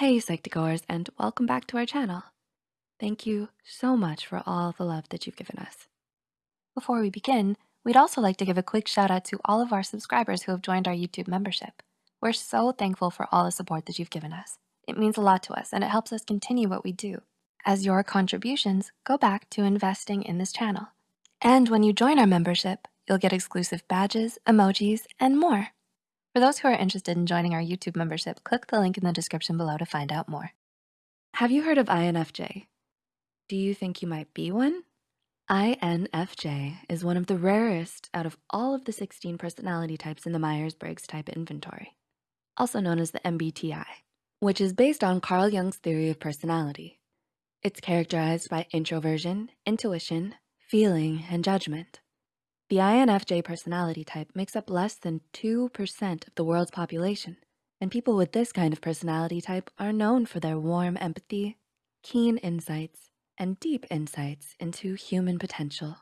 Hey Psych2Goers and welcome back to our channel. Thank you so much for all the love that you've given us. Before we begin, we'd also like to give a quick shout out to all of our subscribers who have joined our YouTube membership. We're so thankful for all the support that you've given us. It means a lot to us and it helps us continue what we do as your contributions go back to investing in this channel. And when you join our membership, you'll get exclusive badges, emojis, and more. For those who are interested in joining our YouTube membership, click the link in the description below to find out more. Have you heard of INFJ? Do you think you might be one? INFJ is one of the rarest out of all of the 16 personality types in the Myers-Briggs type inventory, also known as the MBTI, which is based on Carl Jung's theory of personality. It's characterized by introversion, intuition, feeling, and judgment. The INFJ personality type makes up less than 2% of the world's population, and people with this kind of personality type are known for their warm empathy, keen insights, and deep insights into human potential.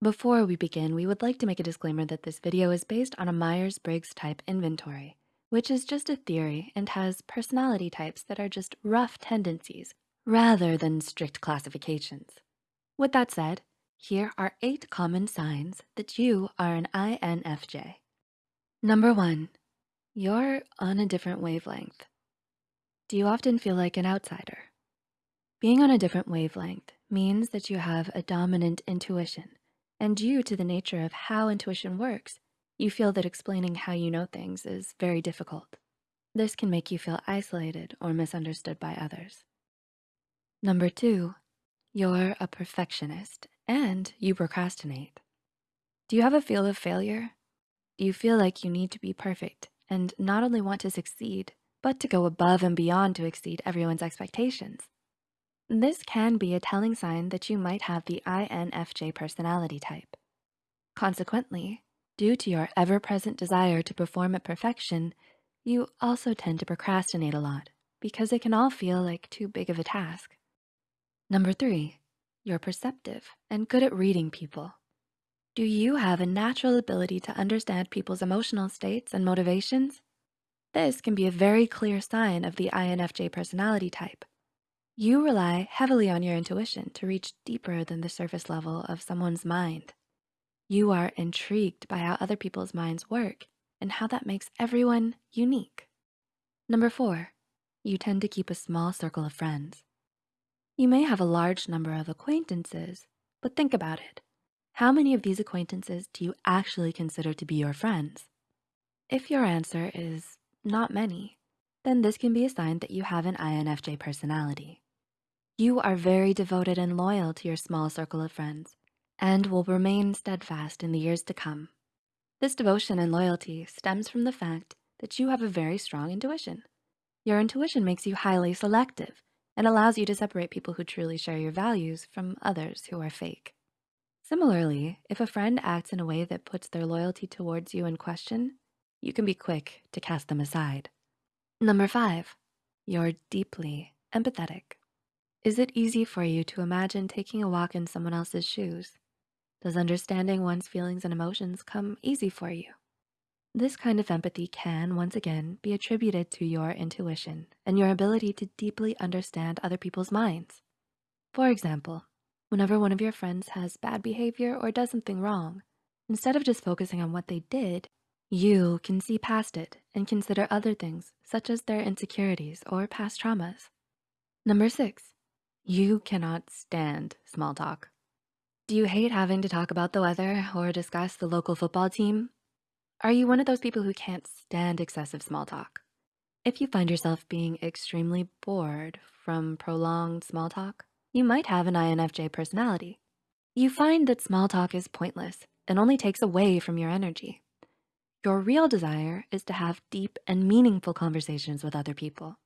Before we begin, we would like to make a disclaimer that this video is based on a Myers-Briggs type inventory, which is just a theory and has personality types that are just rough tendencies rather than strict classifications. With that said, here are eight common signs that you are an INFJ. Number one, you're on a different wavelength. Do you often feel like an outsider? Being on a different wavelength means that you have a dominant intuition and due to the nature of how intuition works, you feel that explaining how you know things is very difficult. This can make you feel isolated or misunderstood by others. Number two, you're a perfectionist and you procrastinate. Do you have a feel of failure? Do you feel like you need to be perfect and not only want to succeed, but to go above and beyond to exceed everyone's expectations? This can be a telling sign that you might have the INFJ personality type. Consequently, due to your ever-present desire to perform at perfection, you also tend to procrastinate a lot because it can all feel like too big of a task. Number three, you're perceptive and good at reading people. Do you have a natural ability to understand people's emotional states and motivations? This can be a very clear sign of the INFJ personality type. You rely heavily on your intuition to reach deeper than the surface level of someone's mind. You are intrigued by how other people's minds work and how that makes everyone unique. Number four, you tend to keep a small circle of friends. You may have a large number of acquaintances, but think about it. How many of these acquaintances do you actually consider to be your friends? If your answer is not many, then this can be a sign that you have an INFJ personality. You are very devoted and loyal to your small circle of friends and will remain steadfast in the years to come. This devotion and loyalty stems from the fact that you have a very strong intuition. Your intuition makes you highly selective and allows you to separate people who truly share your values from others who are fake. Similarly, if a friend acts in a way that puts their loyalty towards you in question, you can be quick to cast them aside. Number five, you're deeply empathetic. Is it easy for you to imagine taking a walk in someone else's shoes? Does understanding one's feelings and emotions come easy for you? This kind of empathy can, once again, be attributed to your intuition and your ability to deeply understand other people's minds. For example, whenever one of your friends has bad behavior or does something wrong, instead of just focusing on what they did, you can see past it and consider other things such as their insecurities or past traumas. Number six, you cannot stand small talk. Do you hate having to talk about the weather or discuss the local football team? Are you one of those people who can't stand excessive small talk? If you find yourself being extremely bored from prolonged small talk, you might have an INFJ personality. You find that small talk is pointless and only takes away from your energy. Your real desire is to have deep and meaningful conversations with other people.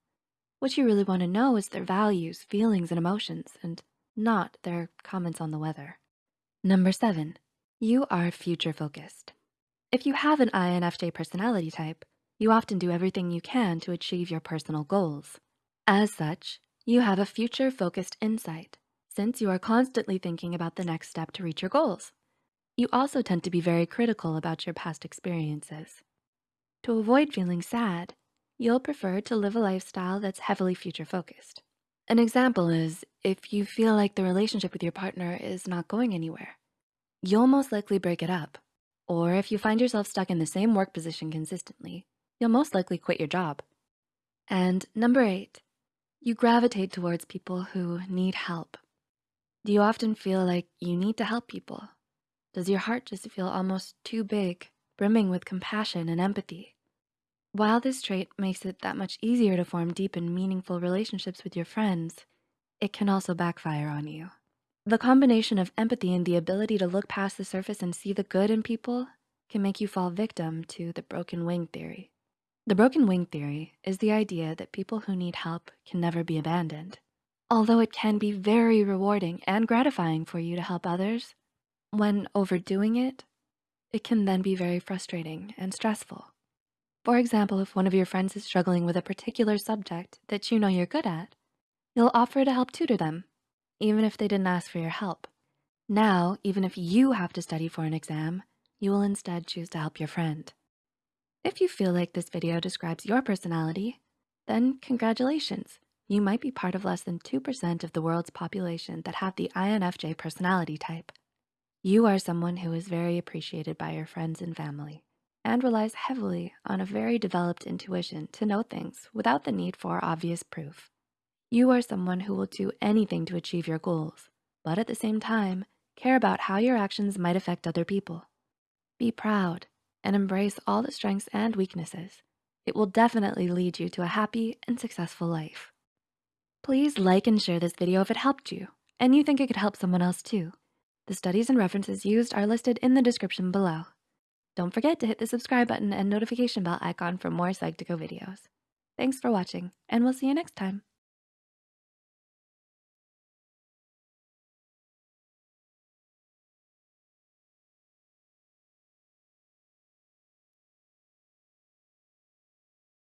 What you really wanna know is their values, feelings, and emotions, and not their comments on the weather. Number seven, you are future focused. If you have an INFJ personality type, you often do everything you can to achieve your personal goals. As such, you have a future-focused insight since you are constantly thinking about the next step to reach your goals. You also tend to be very critical about your past experiences. To avoid feeling sad, you'll prefer to live a lifestyle that's heavily future focused. An example is if you feel like the relationship with your partner is not going anywhere, you'll most likely break it up. Or if you find yourself stuck in the same work position consistently, you'll most likely quit your job. And number eight, you gravitate towards people who need help. Do you often feel like you need to help people? Does your heart just feel almost too big, brimming with compassion and empathy? While this trait makes it that much easier to form deep and meaningful relationships with your friends, it can also backfire on you. The combination of empathy and the ability to look past the surface and see the good in people can make you fall victim to the broken wing theory. The broken wing theory is the idea that people who need help can never be abandoned. Although it can be very rewarding and gratifying for you to help others, when overdoing it, it can then be very frustrating and stressful. For example, if one of your friends is struggling with a particular subject that you know you're good at, you'll offer to help tutor them even if they didn't ask for your help. Now, even if you have to study for an exam, you will instead choose to help your friend. If you feel like this video describes your personality, then congratulations. You might be part of less than 2% of the world's population that have the INFJ personality type. You are someone who is very appreciated by your friends and family and relies heavily on a very developed intuition to know things without the need for obvious proof. You are someone who will do anything to achieve your goals, but at the same time, care about how your actions might affect other people. Be proud and embrace all the strengths and weaknesses. It will definitely lead you to a happy and successful life. Please like and share this video if it helped you and you think it could help someone else too. The studies and references used are listed in the description below. Don't forget to hit the subscribe button and notification bell icon for more Psych2Go videos. Thanks for watching and we'll see you next time.